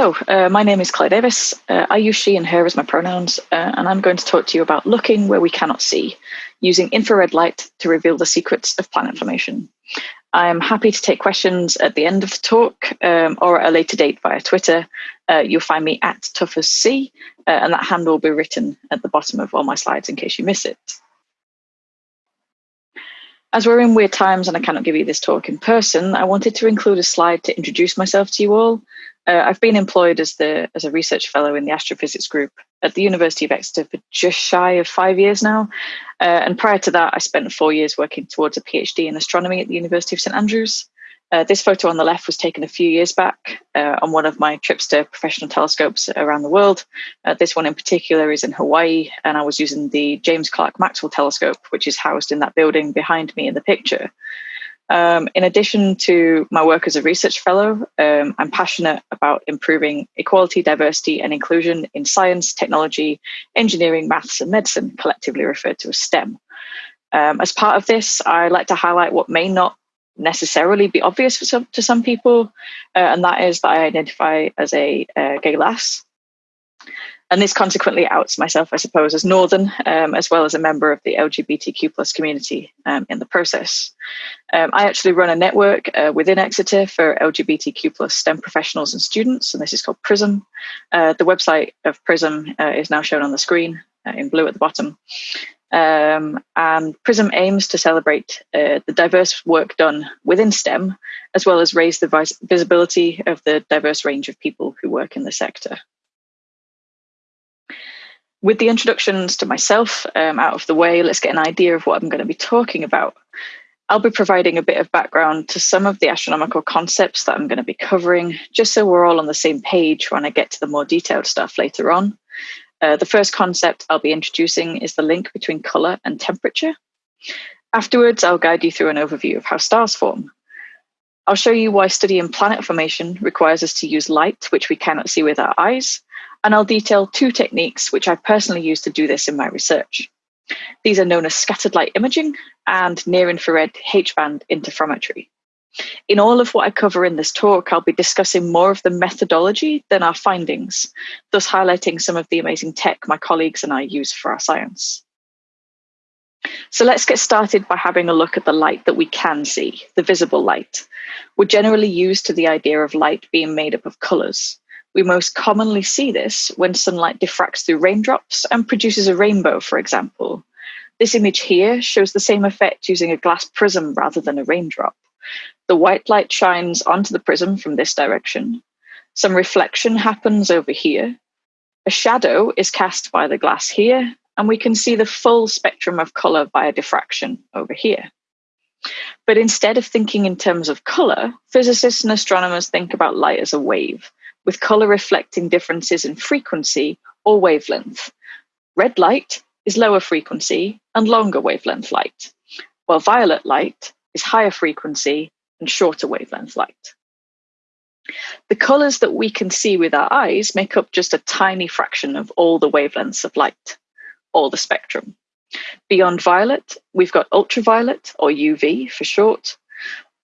Hello, uh, my name is Claire Davis. Uh, I use she and her as my pronouns, uh, and I'm going to talk to you about looking where we cannot see, using infrared light to reveal the secrets of planet formation. I'm happy to take questions at the end of the talk um, or at a later date via Twitter. Uh, you'll find me at toughasc, uh, and that handle will be written at the bottom of all my slides in case you miss it. As we're in weird times and I cannot give you this talk in person, I wanted to include a slide to introduce myself to you all. Uh, I've been employed as the as a research fellow in the astrophysics group at the University of Exeter for just shy of five years now. Uh, and prior to that, I spent four years working towards a PhD in astronomy at the University of St Andrews. Uh, this photo on the left was taken a few years back uh, on one of my trips to professional telescopes around the world. Uh, this one in particular is in Hawaii, and I was using the James Clerk Maxwell telescope, which is housed in that building behind me in the picture. Um, in addition to my work as a research fellow, um, I'm passionate about improving equality, diversity, and inclusion in science, technology, engineering, maths, and medicine, collectively referred to as STEM. Um, as part of this, I like to highlight what may not necessarily be obvious some, to some people, uh, and that is that I identify as a uh, gay lass. And this consequently outs myself, I suppose, as Northern, um, as well as a member of the LGBTQ plus community um, in the process. Um, I actually run a network uh, within Exeter for LGBTQ plus STEM professionals and students, and this is called PRISM. Uh, the website of PRISM uh, is now shown on the screen uh, in blue at the bottom. Um, and PRISM aims to celebrate uh, the diverse work done within STEM, as well as raise the vis visibility of the diverse range of people who work in the sector. With the introductions to myself um, out of the way, let's get an idea of what I'm going to be talking about. I'll be providing a bit of background to some of the astronomical concepts that I'm going to be covering, just so we're all on the same page when I get to the more detailed stuff later on. Uh, the first concept I'll be introducing is the link between colour and temperature. Afterwards, I'll guide you through an overview of how stars form. I'll show you why studying planet formation requires us to use light, which we cannot see with our eyes, and I'll detail two techniques which I've personally used to do this in my research. These are known as scattered light imaging and near-infrared H-band interferometry. In all of what I cover in this talk, I'll be discussing more of the methodology than our findings, thus highlighting some of the amazing tech my colleagues and I use for our science. So let's get started by having a look at the light that we can see, the visible light. We're generally used to the idea of light being made up of colours. We most commonly see this when sunlight diffracts through raindrops and produces a rainbow, for example. This image here shows the same effect using a glass prism rather than a raindrop. The white light shines onto the prism from this direction. Some reflection happens over here. A shadow is cast by the glass here, and we can see the full spectrum of color via diffraction over here. But instead of thinking in terms of color, physicists and astronomers think about light as a wave with color reflecting differences in frequency or wavelength. Red light is lower frequency and longer wavelength light, while violet light is higher frequency and shorter wavelength light. The colors that we can see with our eyes make up just a tiny fraction of all the wavelengths of light, all the spectrum. Beyond violet, we've got ultraviolet or UV for short.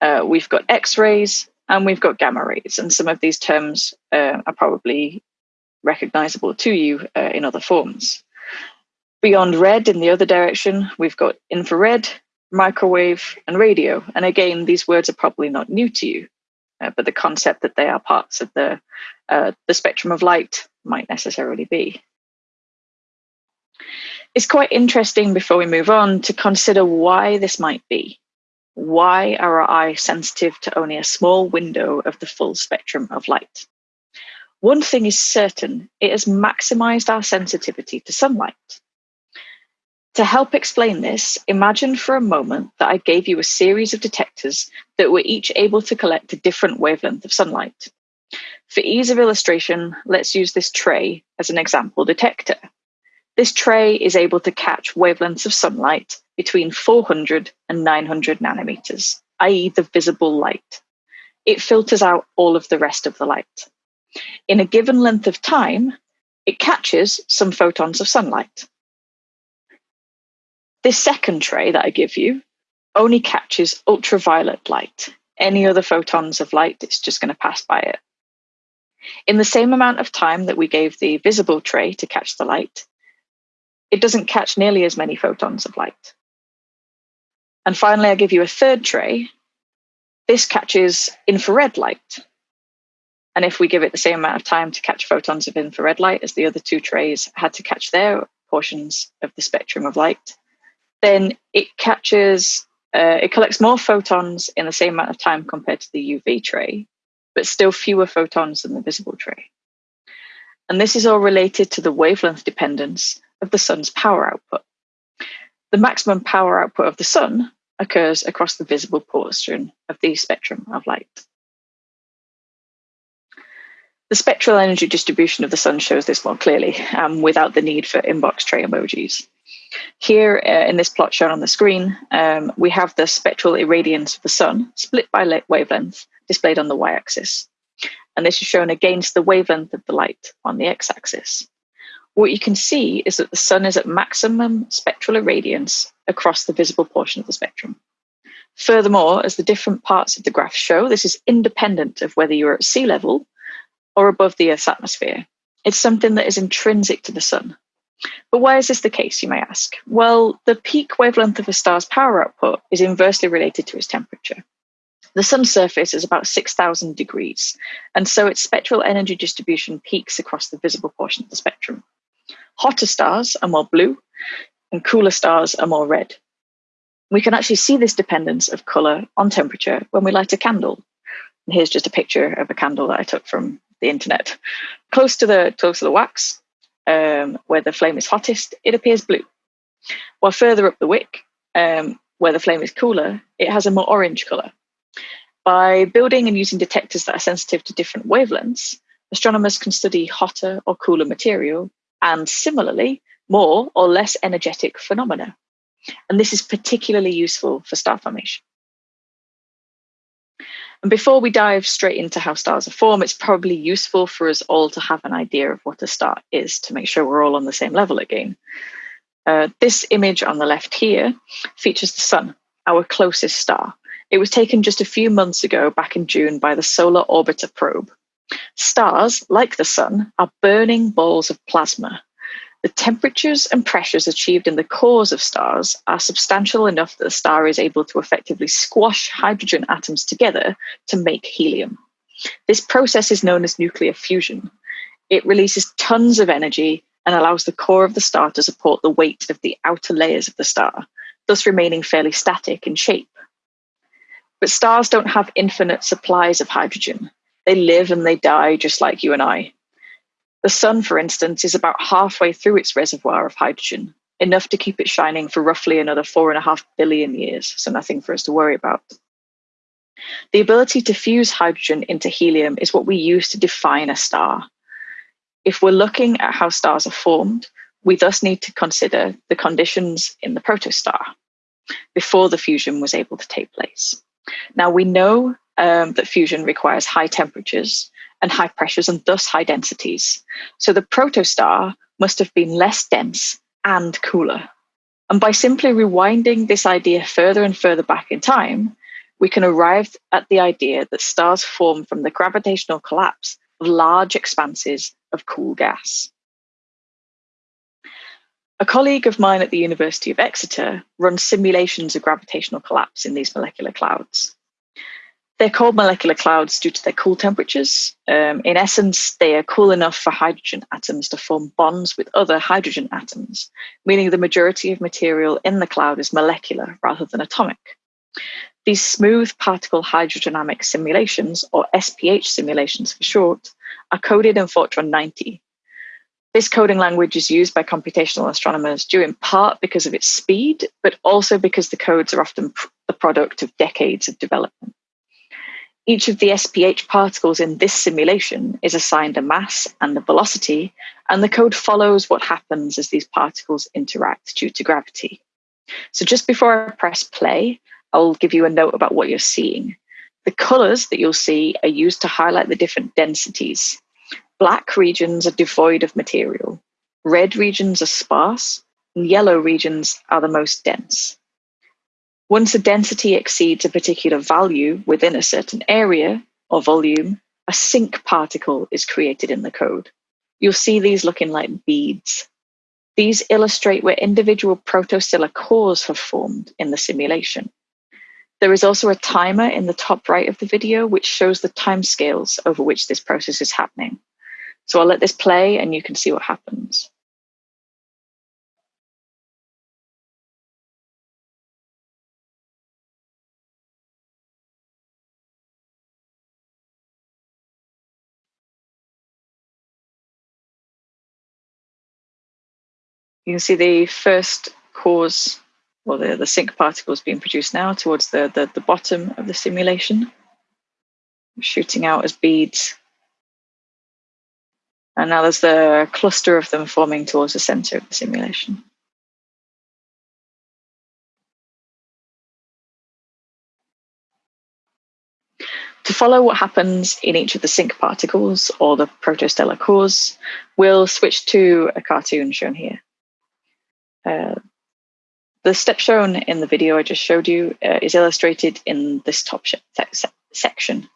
Uh, we've got X-rays, and we've got gamma rays, and some of these terms uh, are probably recognizable to you uh, in other forms. Beyond red in the other direction, we've got infrared, microwave, and radio. And again, these words are probably not new to you, uh, but the concept that they are parts of the, uh, the spectrum of light might necessarily be. It's quite interesting before we move on to consider why this might be. Why are our eyes sensitive to only a small window of the full spectrum of light? One thing is certain, it has maximized our sensitivity to sunlight. To help explain this, imagine for a moment that I gave you a series of detectors that were each able to collect a different wavelength of sunlight. For ease of illustration, let's use this tray as an example detector. This tray is able to catch wavelengths of sunlight between 400 and 900 nanometers, i.e. the visible light. It filters out all of the rest of the light. In a given length of time, it catches some photons of sunlight. This second tray that I give you only catches ultraviolet light. Any other photons of light, it's just going to pass by it. In the same amount of time that we gave the visible tray to catch the light, it doesn't catch nearly as many photons of light. And finally, I give you a third tray. This catches infrared light. And if we give it the same amount of time to catch photons of infrared light as the other two trays had to catch their portions of the spectrum of light, then it catches, uh, it collects more photons in the same amount of time compared to the UV tray, but still fewer photons than the visible tray. And this is all related to the wavelength dependence of the sun's power output. The maximum power output of the sun occurs across the visible portion of the spectrum of light. The spectral energy distribution of the sun shows this more clearly um, without the need for inbox tray emojis. Here uh, in this plot shown on the screen, um, we have the spectral irradiance of the sun split by wavelength displayed on the y-axis. And this is shown against the wavelength of the light on the x-axis. What you can see is that the sun is at maximum spectral irradiance across the visible portion of the spectrum. Furthermore, as the different parts of the graph show, this is independent of whether you're at sea level or above the Earth's atmosphere. It's something that is intrinsic to the sun. But why is this the case, you may ask? Well, the peak wavelength of a star's power output is inversely related to its temperature. The sun's surface is about 6,000 degrees, and so its spectral energy distribution peaks across the visible portion of the spectrum. Hotter stars are more blue, and cooler stars are more red. We can actually see this dependence of colour on temperature when we light a candle. And here's just a picture of a candle that I took from the internet. Close to the close to the wax, um, where the flame is hottest, it appears blue. While further up the wick, um, where the flame is cooler, it has a more orange colour. By building and using detectors that are sensitive to different wavelengths, astronomers can study hotter or cooler material and similarly more or less energetic phenomena. And this is particularly useful for star formation. And before we dive straight into how stars are formed, it's probably useful for us all to have an idea of what a star is to make sure we're all on the same level again. Uh, this image on the left here features the sun, our closest star. It was taken just a few months ago, back in June, by the Solar Orbiter probe. Stars, like the sun, are burning balls of plasma the temperatures and pressures achieved in the cores of stars are substantial enough that the star is able to effectively squash hydrogen atoms together to make helium. This process is known as nuclear fusion. It releases tons of energy and allows the core of the star to support the weight of the outer layers of the star, thus remaining fairly static in shape. But stars don't have infinite supplies of hydrogen. They live and they die just like you and I. The sun, for instance, is about halfway through its reservoir of hydrogen, enough to keep it shining for roughly another four and a half billion years, so nothing for us to worry about. The ability to fuse hydrogen into helium is what we use to define a star. If we're looking at how stars are formed, we thus need to consider the conditions in the protostar before the fusion was able to take place. Now, we know um, that fusion requires high temperatures, and high pressures and thus high densities. So the protostar must have been less dense and cooler. And by simply rewinding this idea further and further back in time, we can arrive at the idea that stars form from the gravitational collapse of large expanses of cool gas. A colleague of mine at the University of Exeter runs simulations of gravitational collapse in these molecular clouds. They're called molecular clouds due to their cool temperatures. Um, in essence, they are cool enough for hydrogen atoms to form bonds with other hydrogen atoms, meaning the majority of material in the cloud is molecular rather than atomic. These smooth particle hydrodynamic simulations, or SPH simulations for short, are coded in Fortran 90. This coding language is used by computational astronomers due in part because of its speed, but also because the codes are often the product of decades of development. Each of the SPH particles in this simulation is assigned a mass and a velocity, and the code follows what happens as these particles interact due to gravity. So just before I press play, I'll give you a note about what you're seeing. The colors that you'll see are used to highlight the different densities. Black regions are devoid of material. Red regions are sparse, and yellow regions are the most dense. Once a density exceeds a particular value within a certain area or volume, a sink particle is created in the code. You'll see these looking like beads. These illustrate where individual protostellar cores have formed in the simulation. There is also a timer in the top right of the video, which shows the timescales over which this process is happening. So I'll let this play and you can see what happens. You can see the first cores, well, the, the sink particles being produced now towards the, the, the bottom of the simulation, shooting out as beads. And now there's the cluster of them forming towards the center of the simulation. To follow what happens in each of the sink particles or the protostellar cores, we'll switch to a cartoon shown here. Uh, the step shown in the video I just showed you uh, is illustrated in this top se section.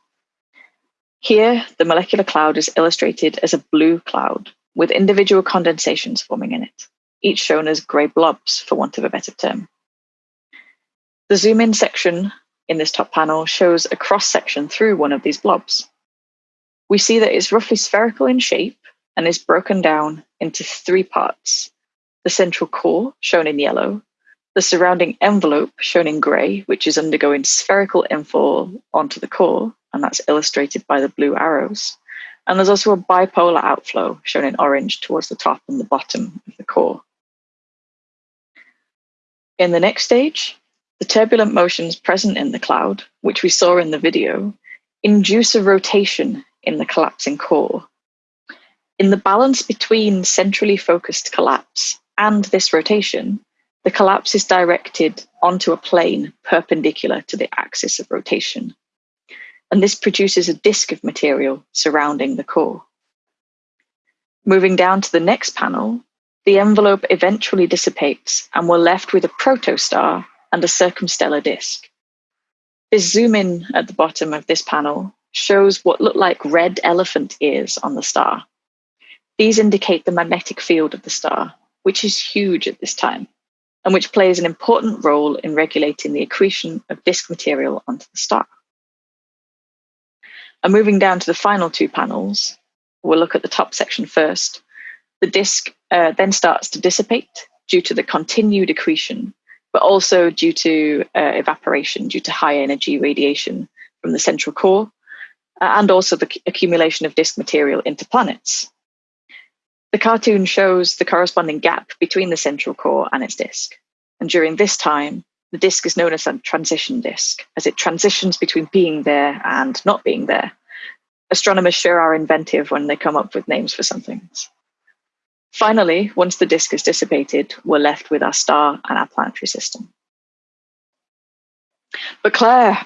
Here, the molecular cloud is illustrated as a blue cloud with individual condensations forming in it, each shown as grey blobs, for want of a better term. The zoom in section in this top panel shows a cross section through one of these blobs. We see that it's roughly spherical in shape and is broken down into three parts the central core, shown in yellow, the surrounding envelope, shown in grey, which is undergoing spherical infall onto the core, and that's illustrated by the blue arrows. And there's also a bipolar outflow, shown in orange, towards the top and the bottom of the core. In the next stage, the turbulent motions present in the cloud, which we saw in the video, induce a rotation in the collapsing core. In the balance between centrally focused collapse and this rotation, the collapse is directed onto a plane perpendicular to the axis of rotation. And this produces a disk of material surrounding the core. Moving down to the next panel, the envelope eventually dissipates and we're left with a protostar and a circumstellar disk. This zoom in at the bottom of this panel shows what look like red elephant ears on the star. These indicate the magnetic field of the star which is huge at this time and which plays an important role in regulating the accretion of disk material onto the star. And moving down to the final two panels, we'll look at the top section first. The disk uh, then starts to dissipate due to the continued accretion, but also due to uh, evaporation, due to high energy radiation from the central core, uh, and also the accumulation of disk material into planets. The cartoon shows the corresponding gap between the central core and its disk. And during this time, the disk is known as a transition disk, as it transitions between being there and not being there. Astronomers sure are inventive when they come up with names for some things. Finally, once the disk is dissipated, we're left with our star and our planetary system. But Claire,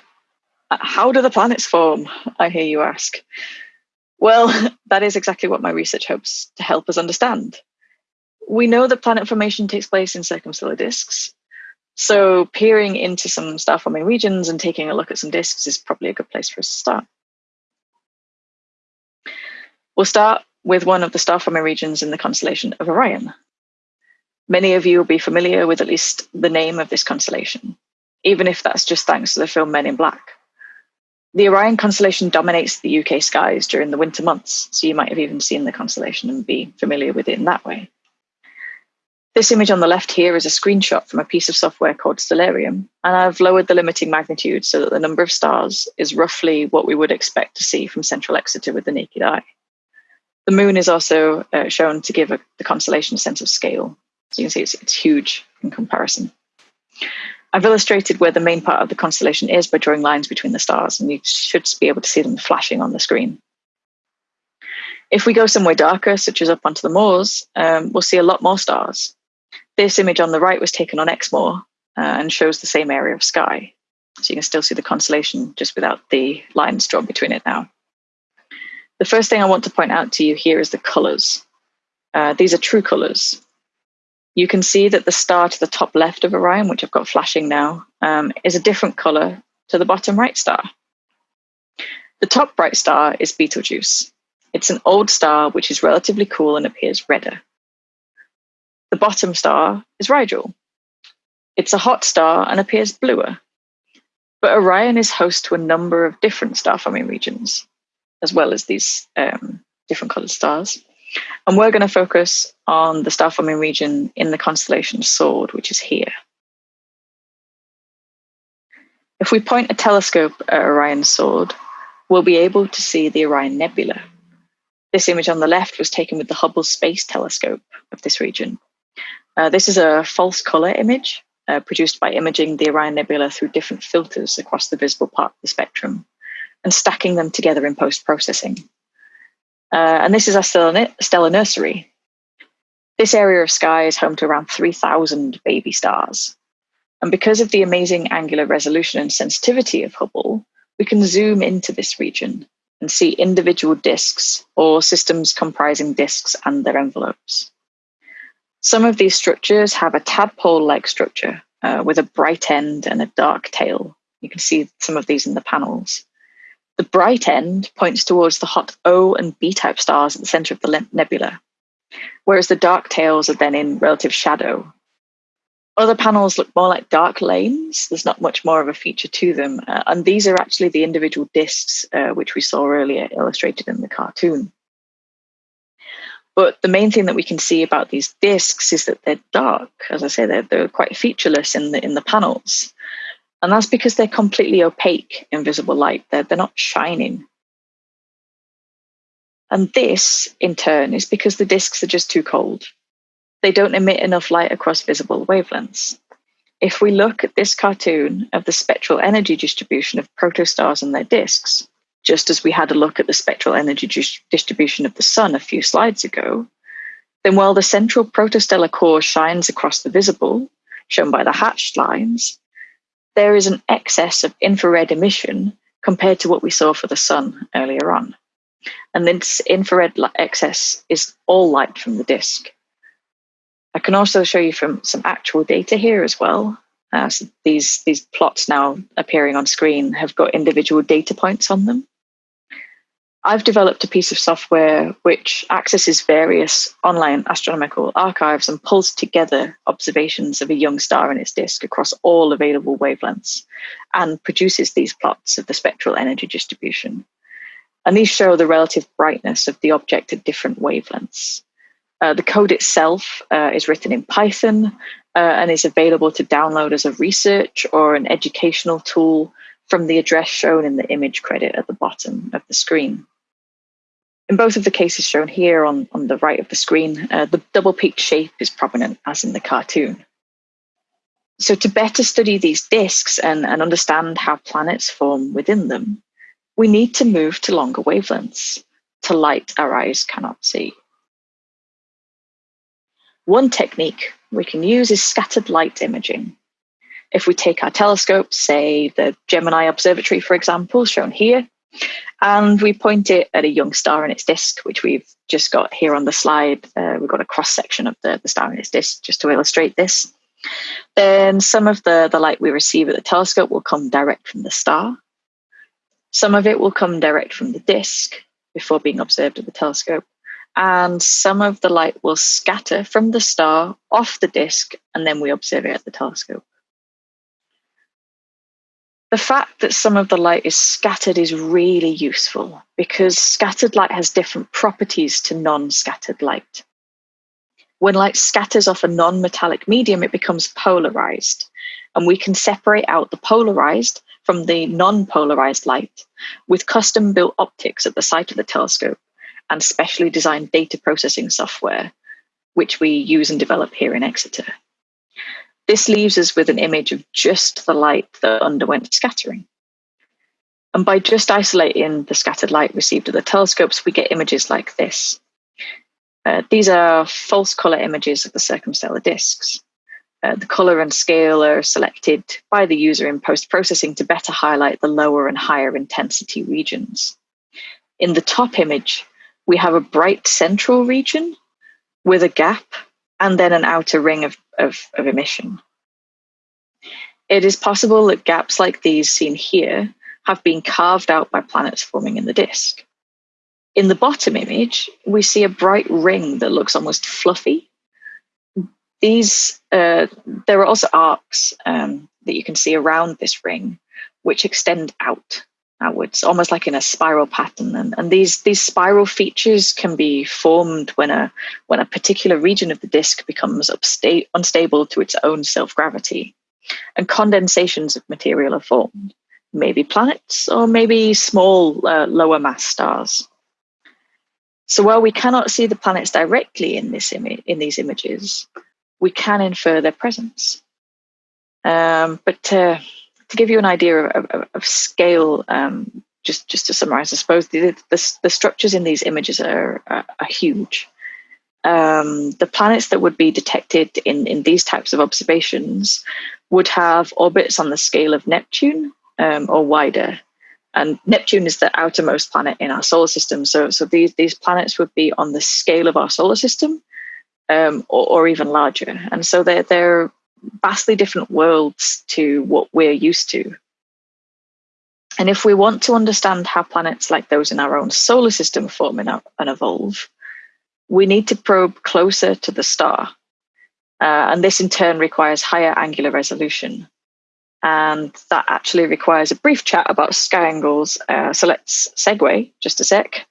how do the planets form? I hear you ask. Well, that is exactly what my research hopes to help us understand. We know that planet formation takes place in circumstellar disks. So peering into some star forming regions and taking a look at some disks is probably a good place for us to start. We'll start with one of the star forming regions in the constellation of Orion. Many of you will be familiar with at least the name of this constellation, even if that's just thanks to the film Men in Black. The Orion constellation dominates the UK skies during the winter months, so you might have even seen the constellation and be familiar with it in that way. This image on the left here is a screenshot from a piece of software called Stellarium, and I've lowered the limiting magnitude so that the number of stars is roughly what we would expect to see from central Exeter with the naked eye. The moon is also uh, shown to give a, the constellation a sense of scale. So you can see it's, it's huge in comparison. I've illustrated where the main part of the constellation is by drawing lines between the stars, and you should be able to see them flashing on the screen. If we go somewhere darker, such as up onto the moors, um, we'll see a lot more stars. This image on the right was taken on Exmoor uh, and shows the same area of sky. So you can still see the constellation just without the lines drawn between it now. The first thing I want to point out to you here is the colors. Uh, these are true colors. You can see that the star to the top left of Orion, which I've got flashing now, um, is a different color to the bottom right star. The top bright star is Betelgeuse. It's an old star which is relatively cool and appears redder. The bottom star is Rigel. It's a hot star and appears bluer. But Orion is host to a number of different star forming regions, as well as these um, different colored stars. And we're going to focus on the star forming region in the constellation Sword, which is here. If we point a telescope at Orion's Sword, we'll be able to see the Orion Nebula. This image on the left was taken with the Hubble Space Telescope of this region. Uh, this is a false color image uh, produced by imaging the Orion Nebula through different filters across the visible part of the spectrum and stacking them together in post-processing. Uh, and this is our stellar, stellar nursery. This area of sky is home to around 3,000 baby stars. And because of the amazing angular resolution and sensitivity of Hubble, we can zoom into this region and see individual disks or systems comprising disks and their envelopes. Some of these structures have a tadpole-like structure uh, with a bright end and a dark tail. You can see some of these in the panels. The bright end points towards the hot O and B type stars at the center of the nebula, whereas the dark tails are then in relative shadow. Other panels look more like dark lanes. There's not much more of a feature to them. Uh, and these are actually the individual disks, uh, which we saw earlier illustrated in the cartoon. But the main thing that we can see about these disks is that they're dark. As I say, they're, they're quite featureless in the, in the panels. And that's because they're completely opaque in visible light. They're, they're not shining. And this, in turn, is because the disks are just too cold. They don't emit enough light across visible wavelengths. If we look at this cartoon of the spectral energy distribution of protostars and their disks, just as we had a look at the spectral energy distribution of the sun a few slides ago, then while the central protostellar core shines across the visible, shown by the hatched lines, there is an excess of infrared emission compared to what we saw for the sun earlier on. And this infrared excess is all light from the disk. I can also show you from some actual data here as well. Uh, so these, these plots now appearing on screen have got individual data points on them. I've developed a piece of software which accesses various online astronomical archives and pulls together observations of a young star and its disk across all available wavelengths and produces these plots of the spectral energy distribution. And these show the relative brightness of the object at different wavelengths. Uh, the code itself uh, is written in Python uh, and is available to download as a research or an educational tool from the address shown in the image credit at the bottom of the screen. In both of the cases shown here on, on the right of the screen, uh, the double-peaked shape is prominent as in the cartoon. So to better study these disks and, and understand how planets form within them, we need to move to longer wavelengths, to light our eyes cannot see. One technique we can use is scattered light imaging. If we take our telescope, say the Gemini Observatory, for example, shown here, and we point it at a young star in its disk, which we've just got here on the slide. Uh, we've got a cross section of the, the star in its disk just to illustrate this. Then some of the, the light we receive at the telescope will come direct from the star. Some of it will come direct from the disk before being observed at the telescope. And some of the light will scatter from the star off the disk, and then we observe it at the telescope. The fact that some of the light is scattered is really useful because scattered light has different properties to non-scattered light. When light scatters off a non-metallic medium, it becomes polarized, and we can separate out the polarized from the non-polarized light with custom-built optics at the site of the telescope and specially designed data processing software, which we use and develop here in Exeter. This leaves us with an image of just the light that underwent scattering. And by just isolating the scattered light received at the telescopes, we get images like this. Uh, these are false color images of the circumstellar disks. Uh, the color and scale are selected by the user in post-processing to better highlight the lower and higher intensity regions. In the top image, we have a bright central region with a gap and then an outer ring of, of, of emission. It is possible that gaps like these seen here have been carved out by planets forming in the disk. In the bottom image, we see a bright ring that looks almost fluffy. These, uh, there are also arcs um, that you can see around this ring, which extend out outwards, almost like in a spiral pattern. And, and these these spiral features can be formed when a when a particular region of the disk becomes upsta- unstable to its own self gravity, and condensations of material are formed. Maybe planets or maybe small uh, lower mass stars. So while we cannot see the planets directly in this image in these images, we can infer their presence. Um, but uh, to give you an idea of, of, of scale, um, just just to summarize, I suppose the, the, the structures in these images are, are, are huge. Um, the planets that would be detected in, in these types of observations would have orbits on the scale of Neptune um, or wider. And Neptune is the outermost planet in our solar system. So, so these, these planets would be on the scale of our solar system um, or, or, even larger. And so they're, they're vastly different worlds to what we're used to. And if we want to understand how planets like those in our own solar system form and, evolve, we need to probe closer to the star. Uh, and this in turn requires higher angular resolution. And that actually requires a brief chat about sky angles. Uh, so let's segue just a sec.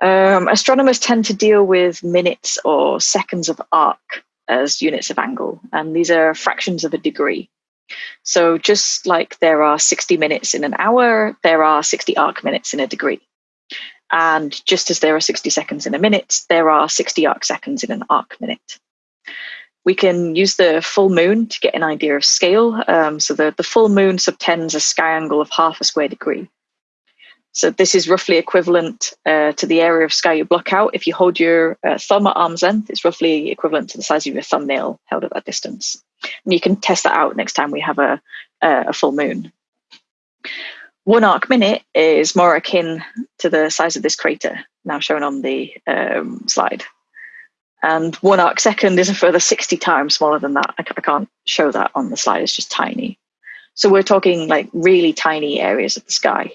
Um, astronomers tend to deal with minutes or seconds of arc as units of angle, and these are fractions of a degree. So just like there are 60 minutes in an hour, there are 60 arc minutes in a degree. And just as there are 60 seconds in a minute, there are 60 arc seconds in an arc minute. We can use the full moon to get an idea of scale. Um, so the, the full moon subtends a sky angle of half a square degree. So this is roughly equivalent uh, to the area of sky you block out. If you hold your uh, thumb at arm's length, it's roughly equivalent to the size of your thumbnail held at that distance. And you can test that out next time we have a, a full moon. One arc minute is more akin to the size of this crater, now shown on the um, slide. And one arc second is a further 60 times smaller than that. I, I can't show that on the slide, it's just tiny. So we're talking like really tiny areas of the sky.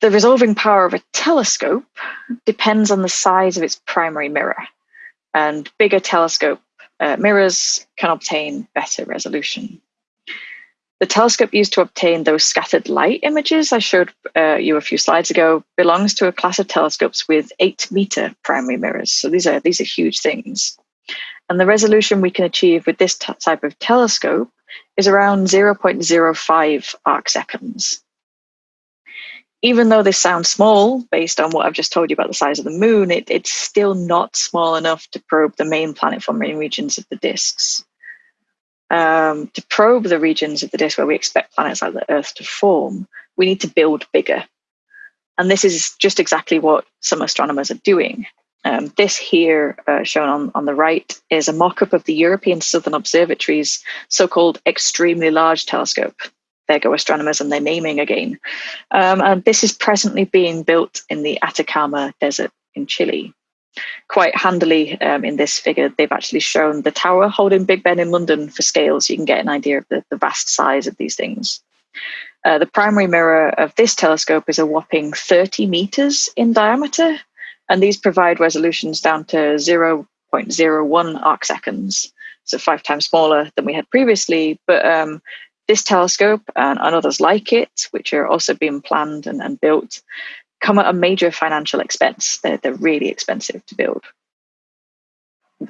The resolving power of a telescope depends on the size of its primary mirror, and bigger telescope uh, mirrors can obtain better resolution. The telescope used to obtain those scattered light images I showed uh, you a few slides ago belongs to a class of telescopes with eight meter primary mirrors. So these are these are huge things. And the resolution we can achieve with this type of telescope is around 0.05 arc seconds even though this sounds small based on what I've just told you about the size of the moon, it, it's still not small enough to probe the main planet forming regions of the disks. Um, to probe the regions of the disk where we expect planets like the Earth to form, we need to build bigger. And this is just exactly what some astronomers are doing. Um, this here, uh, shown on, on the right, is a mock up of the European Southern Observatory's so called extremely large telescope there go astronomers and their naming again. Um, and this is presently being built in the Atacama Desert in Chile. Quite handily um, in this figure, they've actually shown the tower holding Big Ben in London for scale, so you can get an idea of the, the vast size of these things. Uh, the primary mirror of this telescope is a whopping 30 meters in diameter, and these provide resolutions down to 0.01 arc seconds, so five times smaller than we had previously, but um, this telescope and, and others like it, which are also being planned and, and built, come at a major financial expense. They're, they're really expensive to build.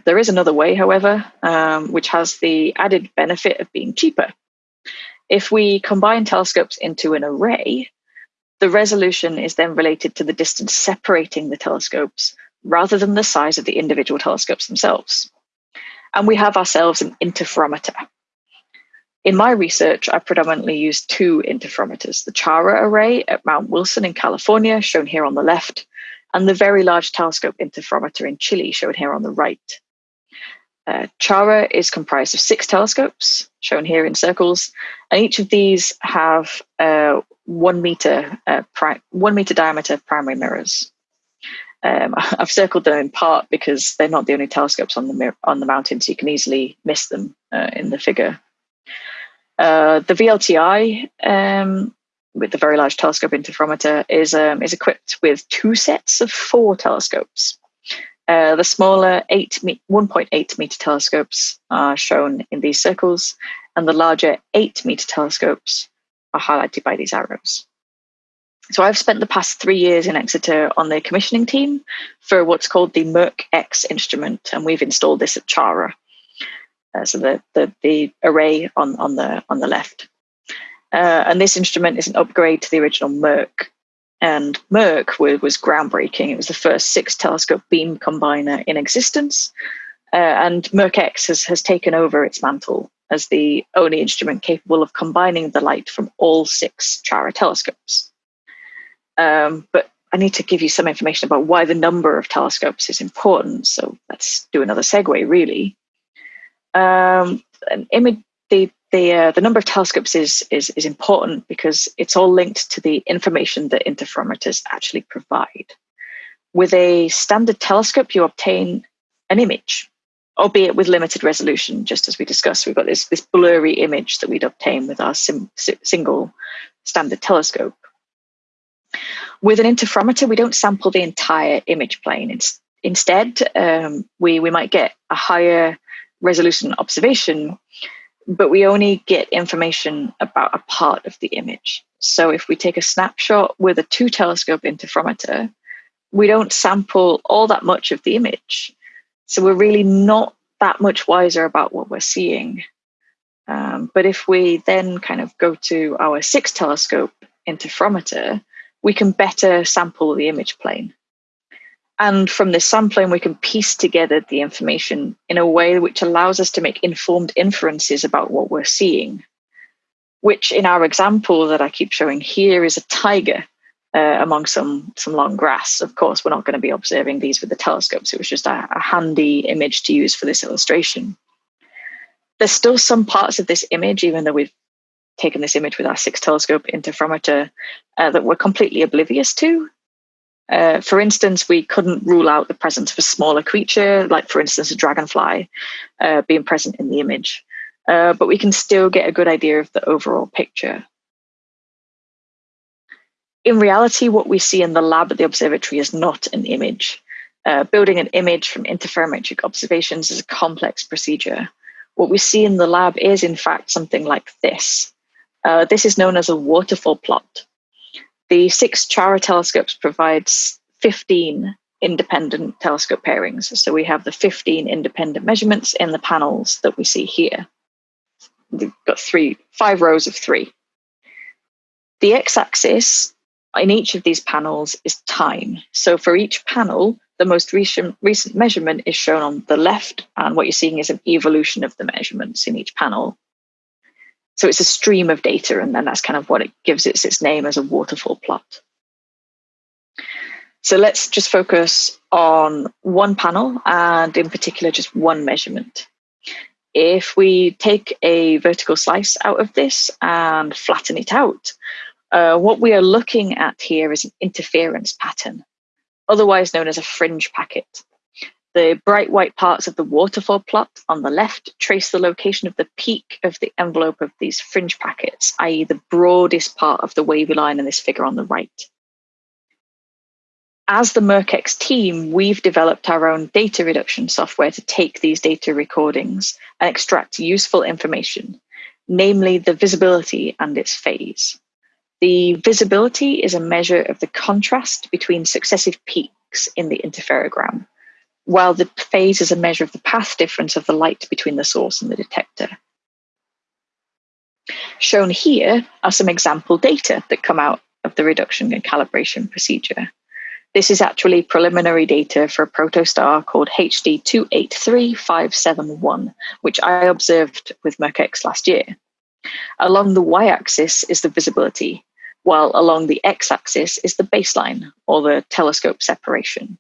There is another way, however, um, which has the added benefit of being cheaper. If we combine telescopes into an array, the resolution is then related to the distance separating the telescopes rather than the size of the individual telescopes themselves. And we have ourselves an interferometer, in my research, I predominantly used two interferometers, the CHARA array at Mount Wilson in California, shown here on the left, and the Very Large Telescope Interferometer in Chile, shown here on the right. Uh, CHARA is comprised of six telescopes, shown here in circles, and each of these have uh, one meter uh, one meter diameter primary mirrors. Um, I've circled them in part because they're not the only telescopes on the on the mountain, so you can easily miss them uh, in the figure. Uh, the VLTI um, with the Very Large Telescope Interferometer is, um, is equipped with two sets of four telescopes. Uh, the smaller 1.8 meter telescopes are shown in these circles, and the larger 8 meter telescopes are highlighted by these arrows. So I've spent the past three years in Exeter on the commissioning team for what's called the MIRC-X instrument, and we've installed this at Chara. Uh, so the, the, the array on, on the on the left. Uh, and this instrument is an upgrade to the original MIRC. And MIRC was, was groundbreaking. It was the first six telescope beam combiner in existence. Uh, and MIRC-X has, has taken over its mantle as the only instrument capable of combining the light from all six Chara telescopes. Um, but I need to give you some information about why the number of telescopes is important. So let's do another segue, really. Um, an image, the the uh, the number of telescopes is, is is important because it's all linked to the information that interferometers actually provide. With a standard telescope, you obtain an image, albeit with limited resolution. Just as we discussed, we've got this this blurry image that we'd obtain with our sim, single standard telescope. With an interferometer, we don't sample the entire image plane. It's, instead, um, we, we might get a higher resolution observation, but we only get information about a part of the image. So if we take a snapshot with a two telescope interferometer, we don't sample all that much of the image. So we're really not that much wiser about what we're seeing. Um, but if we then kind of go to our six telescope interferometer, we can better sample the image plane. And from this sampling, we can piece together the information in a way which allows us to make informed inferences about what we're seeing, which in our example that I keep showing here is a tiger uh, among some, some long grass. Of course, we're not going to be observing these with the telescopes. It was just a, a handy image to use for this illustration. There's still some parts of this image, even though we've taken this image with our six telescope interferometer uh, that we're completely oblivious to. Uh, for instance, we couldn't rule out the presence of a smaller creature, like for instance, a dragonfly uh, being present in the image. Uh, but we can still get a good idea of the overall picture. In reality, what we see in the lab at the observatory is not an image. Uh, building an image from interferometric observations is a complex procedure. What we see in the lab is, in fact, something like this. Uh, this is known as a waterfall plot. The six Chara telescopes provides 15 independent telescope pairings. So we have the 15 independent measurements in the panels that we see here. We've got three, five rows of three. The x-axis in each of these panels is time. So for each panel, the most recent, recent measurement is shown on the left, and what you're seeing is an evolution of the measurements in each panel. So it's a stream of data, and then that's kind of what it gives its its name as a waterfall plot. So let's just focus on one panel and in particular just one measurement. If we take a vertical slice out of this and flatten it out, uh, what we are looking at here is an interference pattern, otherwise known as a fringe packet. The bright white parts of the waterfall plot on the left trace the location of the peak of the envelope of these fringe packets, i.e. the broadest part of the wavy line in this figure on the right. As the MIRC-X team, we've developed our own data reduction software to take these data recordings and extract useful information, namely the visibility and its phase. The visibility is a measure of the contrast between successive peaks in the interferogram, while the phase is a measure of the path difference of the light between the source and the detector. Shown here are some example data that come out of the reduction and calibration procedure. This is actually preliminary data for a protostar called HD 283571, which I observed with MIRC-X last year. Along the y-axis is the visibility, while along the x-axis is the baseline, or the telescope separation.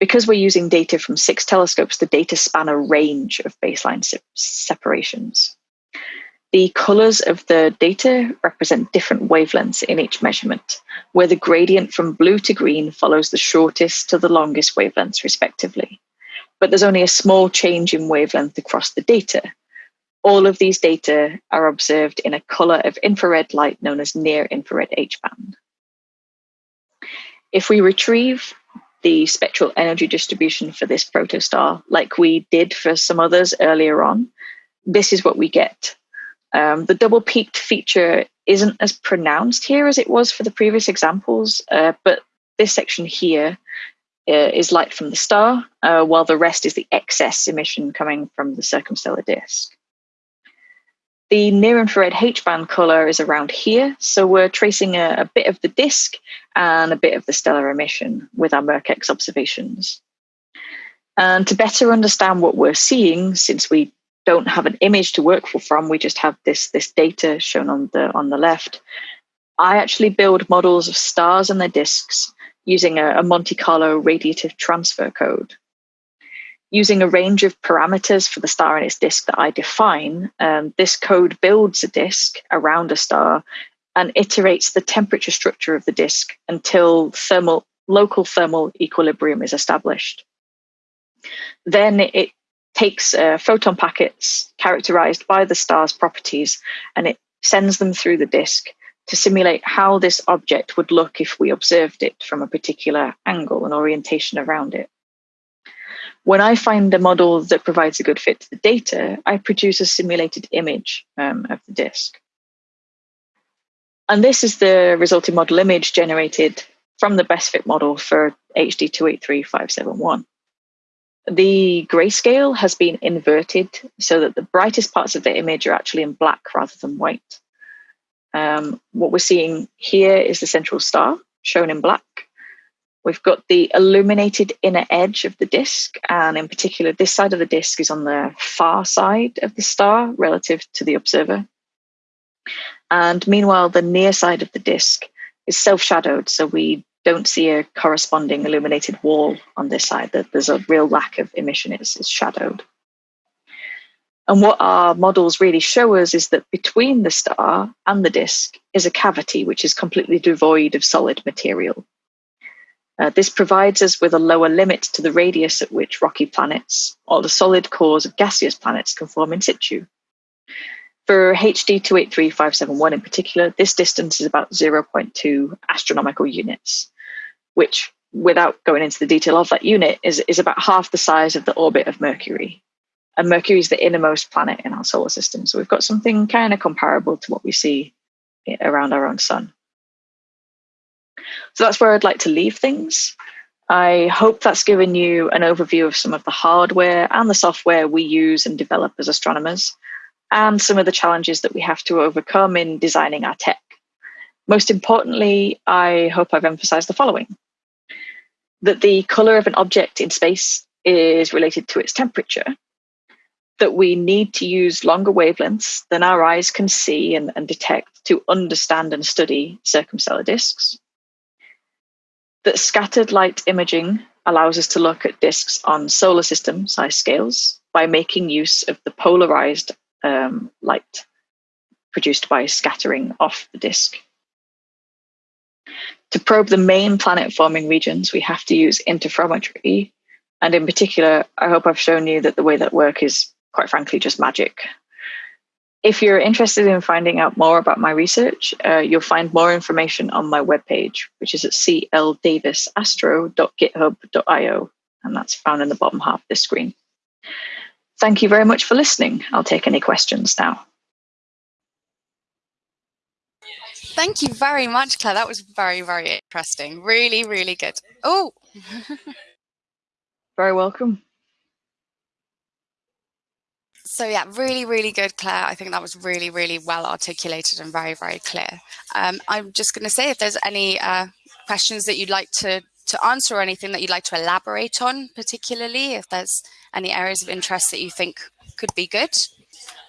Because we're using data from six telescopes, the data span a range of baseline se separations. The colors of the data represent different wavelengths in each measurement, where the gradient from blue to green follows the shortest to the longest wavelengths respectively. But there's only a small change in wavelength across the data. all of these data are observed in a color of infrared light known as near infrared H-band. If we retrieve the spectral energy distribution for this protostar, like we did for some others earlier on, this is what we get. Um, the double peaked feature isn't as pronounced here as it was for the previous examples, uh, but this section here uh, is light from the star, uh, while the rest is the excess emission coming from the circumstellar disk. The near infrared H-band color is around here, so we're tracing a, a, bit of the disk and a bit of the stellar emission with our MIRC-X observations. And to better understand what we're seeing, since we don't have an image to work from, we just have this, this data shown on the, on the left, I actually build models of stars and their disks using a, a Monte Carlo radiative transfer code using a range of parameters for the star and its disk that I define, um, this code builds a disk around a star and iterates the temperature structure of the disk until thermal, local thermal equilibrium is established. Then it takes uh, photon packets characterized by the star's properties and it sends them through the disk to simulate how this object would look if we observed it from a particular angle and orientation around it. When I find a model that provides a good fit to the data, I produce a simulated image um, of the disk. And this is the resulting model image generated from the best fit model for HD 283571. The grayscale has been inverted so that the brightest parts of the image are actually in black rather than white. Um, what we're seeing here is the central star shown in black, We've got the illuminated inner edge of the disk, and in particular, this side of the disk is on the far side of the star relative to the observer. And meanwhile, the near side of the disk is self shadowed, so we don't see a corresponding illuminated wall on this side. There's a real lack of emission, it's, it's shadowed. And what our models really show us is that between the star and the disk is a cavity which is completely devoid of solid material. Uh, this provides us with a lower limit to the radius at which rocky planets or the solid cores of gaseous planets can form in situ. For HD 283571 in particular, this distance is about 0.2 astronomical units, which, without going into the detail of that unit, is, is about half the size of the orbit of Mercury. And Mercury is the innermost planet in our solar system. So we've got something kind of comparable to what we see around our own sun. So that's where I'd like to leave things. I hope that's given you an overview of some of the hardware and the software we use and develop as astronomers, and some of the challenges that we have to overcome in designing our tech. Most importantly, I hope I've emphasized the following that the color of an object in space is related to its temperature, that we need to use longer wavelengths than our eyes can see and, and detect to understand and study circumstellar disks, that scattered light imaging allows us to look at disks on solar system size scales by making use of the polarized um, light produced by scattering off the disk. To probe the main planet forming regions, we have to use interferometry. And in particular, I hope I've shown you that the way that work is quite frankly just magic. If you're interested in finding out more about my research, uh, you'll find more information on my webpage, which is at cldavisastro.github.io, and that's found in the bottom half of this screen. Thank you very much for listening. I'll take any questions now. Thank you very much, Claire. That was very, very interesting. Really, really good. Oh, very welcome so yeah, really, really good, Claire. I think that was really, really well articulated and very, very clear. Um, I'm just going to say if there's any uh, questions that you'd like to, to answer or anything that you'd like to elaborate on particularly, if there's any areas of interest that you think could be good.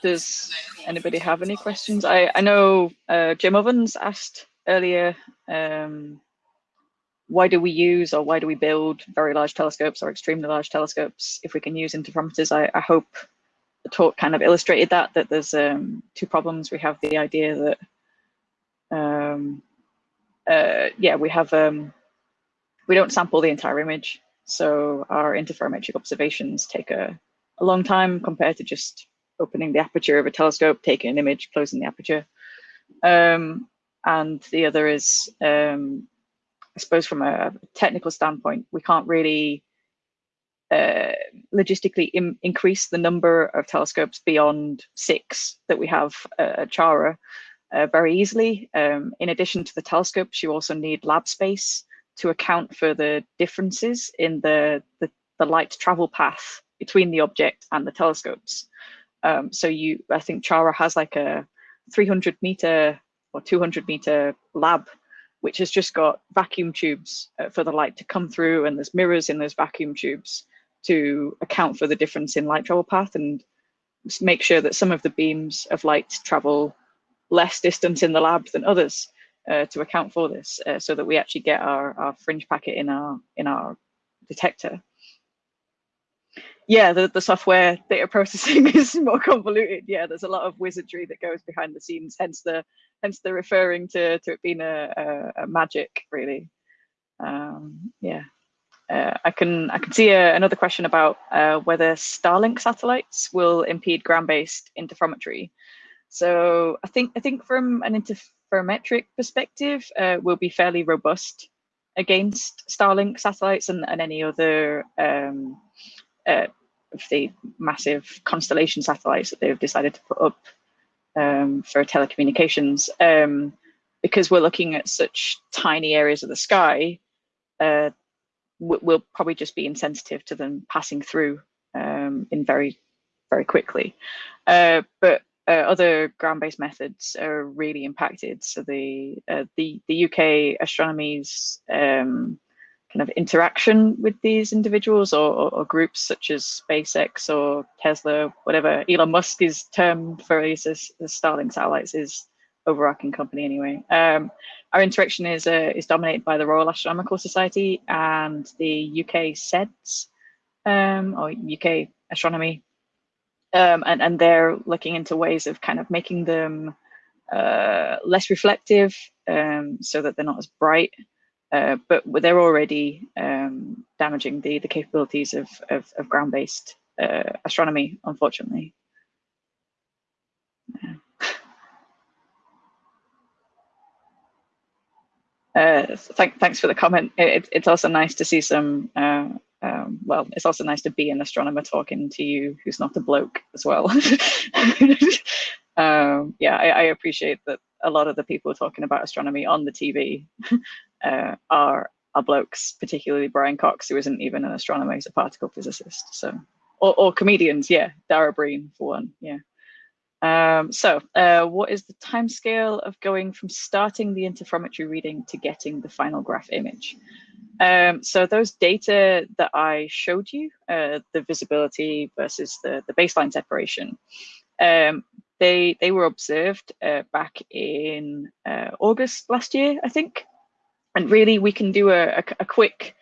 Does anybody have any questions? I, I know uh, Jim Ovens asked earlier, um, why do we use or why do we build very large telescopes or extremely large telescopes if we can use interferometers? I, I hope talk kind of illustrated that, that there's um, two problems. We have the idea that, um, uh, yeah, we have, um, we don't sample the entire image. So our interferometric observations take a, a long time compared to just opening the aperture of a telescope, taking an image, closing the aperture. Um, and the other is, um, I suppose from a technical standpoint, we can't really uh, logistically increase the number of telescopes beyond six that we have uh, at Chara uh, very easily. Um, in addition to the telescopes, you also need lab space to account for the differences in the, the, the light travel path between the object and the telescopes. Um, so you, I think Chara has like a 300 meter or 200 meter lab, which has just got vacuum tubes uh, for the light to come through and there's mirrors in those vacuum tubes to account for the difference in light travel path and make sure that some of the beams of light travel less distance in the lab than others uh, to account for this uh, so that we actually get our, our fringe packet in our in our detector. Yeah the, the software data processing is more convoluted. Yeah there's a lot of wizardry that goes behind the scenes hence the hence the referring to to it being a, a, a magic really. Um, yeah uh, I can I can see a, uh, another question about uh, whether Starlink satellites will impede ground-based interferometry. So I think I think from an interferometric perspective, uh, we'll be fairly robust against Starlink satellites and, and any other um, uh, of the massive constellation satellites that they've decided to put up um, for telecommunications. Um, because we're looking at such tiny areas of the sky, uh, we'll probably just be insensitive to them passing through um, in very, very quickly. Uh, but uh, other ground-based methods are really impacted. So the uh, the the UK astronomy's um, kind of interaction with these individuals or, or, or, groups such as SpaceX or Tesla, whatever Elon Musk is termed for his, his Starlink satellites is overarching company anyway. Um, our interaction is uh, is dominated by the Royal Astronomical Society and the UK SEDS um, or UK Astronomy, um, and and they're looking into ways of kind of making them uh, less reflective um, so that they're not as bright. Uh, but they're already um, damaging the the capabilities of of, of ground-based uh, astronomy, unfortunately. Yeah. Uh, thank, thanks for the comment. It, it's also nice to see some, uh, um, well, it's also nice to be an astronomer talking to you who's not a bloke as well. um, yeah, I, I, appreciate that a lot of the people talking about astronomy on the TV uh, are, are blokes, particularly Brian Cox, who isn't even an astronomer, he's a particle physicist. So, or, or comedians, yeah, Dara Breen for one, yeah. Um, so uh, what is the timescale of going from starting the interferometry reading to getting the final graph image? Um, so those data that I showed you, uh, the visibility versus the, the baseline separation, um, they, they were observed uh, back in uh, August last year, I think. And really we can do a, a, a quick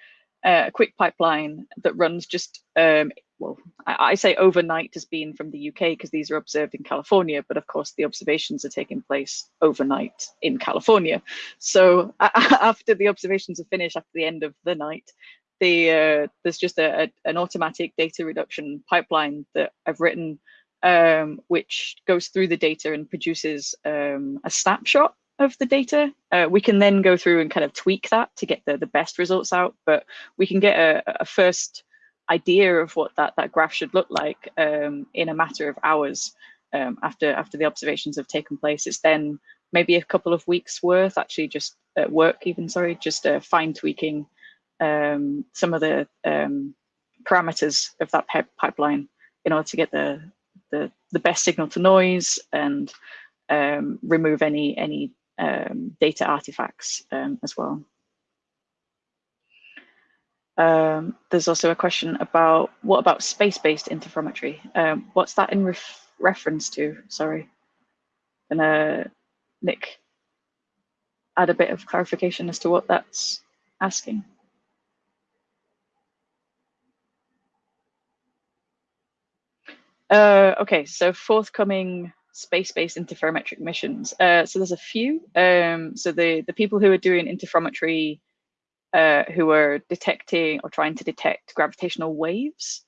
uh, a quick pipeline that runs just um, well, I, I, say overnight has been from the UK because these are observed in California, but of course the observations are taking place overnight in California. So after the observations are finished, after the end of the night, the uh, there's just a, a, an automatic data reduction pipeline that I've written, um, which goes through the data and produces um, a snapshot of the data. Uh, we can then go through and kind of tweak that to get the, the best results out, but we can get a, a first idea of what that, that graph should look like um, in a matter of hours um, after, after the observations have taken place. It's then maybe a couple of weeks worth actually just work even, sorry, just uh, fine tweaking um, some of the um, parameters of that pipeline in order to get the, the, the best signal to noise and um, remove any, any um, data artifacts as well. Um, there's also a question about what about space-based interferometry? Um, what's that in ref reference to? Sorry. And uh, Nick, add a bit of clarification as to what that's asking. Uh, okay, so forthcoming space-based interferometric missions. Uh, so there's a few. Um, so the, the people who are doing interferometry uh, who are detecting or trying to detect gravitational waves.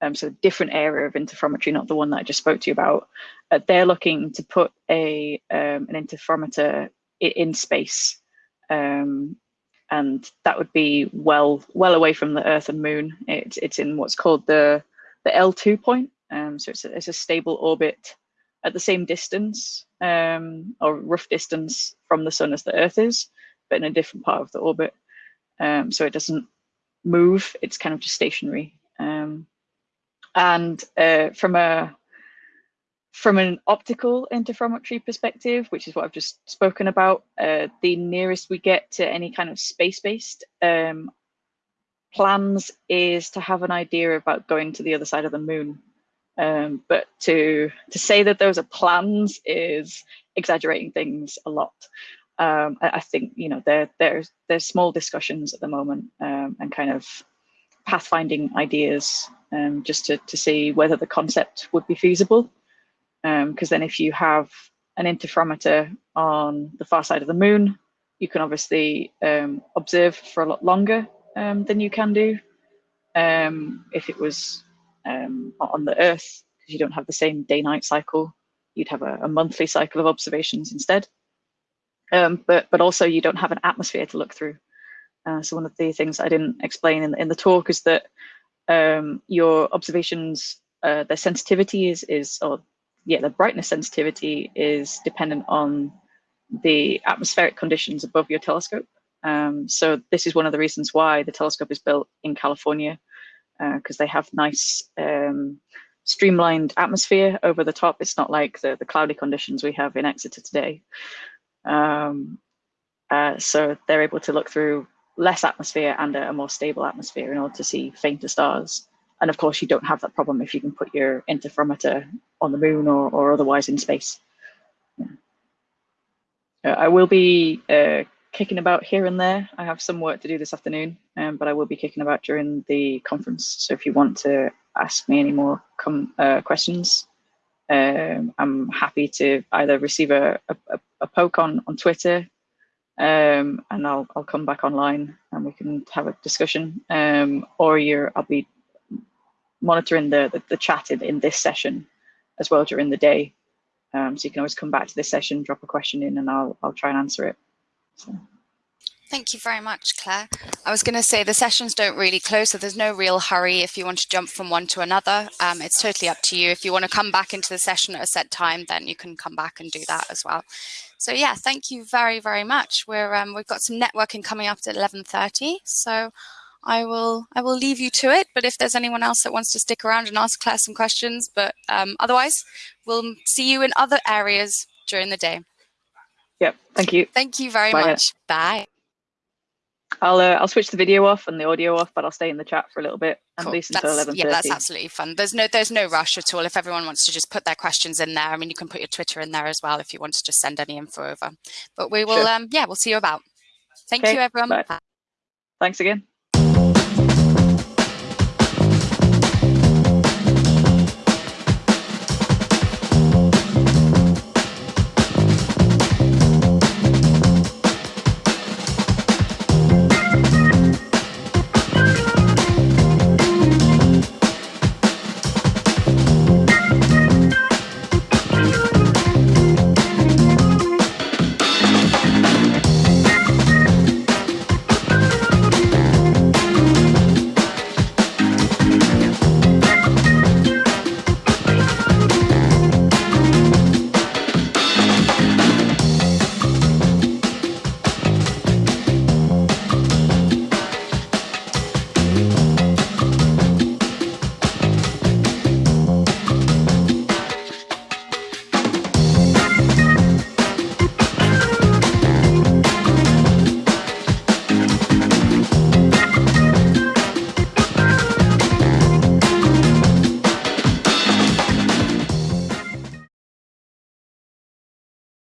um, so a different area of interferometry, not the one that I just spoke to you about. Uh, they're looking to put a um, an interferometer in space, um, and that would be well well away from the Earth and Moon. It's it's in what's called the the L2 point, um, so it's a, it's a stable orbit at the same distance um, or rough distance from the Sun as the Earth is, but in a different part of the orbit. Um, so it doesn't move; it's kind of just stationary. Um, and uh, from a from an optical interferometry perspective, which is what I've just spoken about, uh, the nearest we get to any kind of space-based um, plans is to have an idea about going to the other side of the moon. Um, but to to say that those are plans is exaggerating things a lot. Um, I, think you know there there's there's small discussions at the moment um, and kind of pathfinding ideas um, just to, to see whether the concept would be feasible. Because um, then if you have an interferometer on the far side of the moon, you can obviously um, observe for a lot longer um, than you can do if it was on the Earth, because you don't have the same day-night cycle. You'd have a, a, monthly cycle of observations instead. But, but also you don't have an atmosphere to look through. Uh, so one of the things I didn't explain in, in the talk is that um, your observations, uh, the sensitivity is, is, or yeah, the brightness sensitivity is dependent on the atmospheric conditions above your telescope. Um, so this is one of the reasons why the telescope is built in California, because uh, they have nice um, streamlined atmosphere over the top. It's not like the, the cloudy conditions we have in Exeter today. Um, uh, so they're able to look through less atmosphere and a, a, more stable atmosphere in order to see fainter stars. And of course, you don't have that problem if you can put your interferometer on the moon or, or otherwise in space. Yeah. Uh, I will be uh, kicking about here and there. I have some work to do this afternoon, um, but I will be kicking about during the conference. So if you want to ask me any more uh, questions, um, I'm happy to either receive a, a, a poke on, on Twitter um, and I'll, I'll come back online and we can have a discussion um, or you're, I'll be monitoring the, the, the chat in, in, this session as well during the day. Um, so you can always come back to this session, drop a question in and I'll, I'll try and answer it. So. Thank you very much, Claire. I was going to say the sessions don't really close, so there's no real hurry if you want to jump from one to another. Um, it's totally up to you. If you want to come back into the session at a set time, then you can come back and do that as well. So yeah, thank you very, very much. We're um, we've got some networking coming up at 11:30, so I will I will leave you to it. But if there's anyone else that wants to stick around and ask Claire some questions, but um, otherwise, we'll see you in other areas during the day. Yep. Thank you. Thank you very Bye much. Bye. I'll uh, I'll switch the video off and the audio off, but I'll stay in the chat for a little bit cool. least until eleven Yeah, that's absolutely fun. There's no there's no rush at all. If everyone wants to just put their questions in there, I mean, you can put your Twitter in there as well if you want to just send any info over. But we will, sure. um, yeah, we'll see you about. Thank okay. you, everyone. Bye. Thanks again.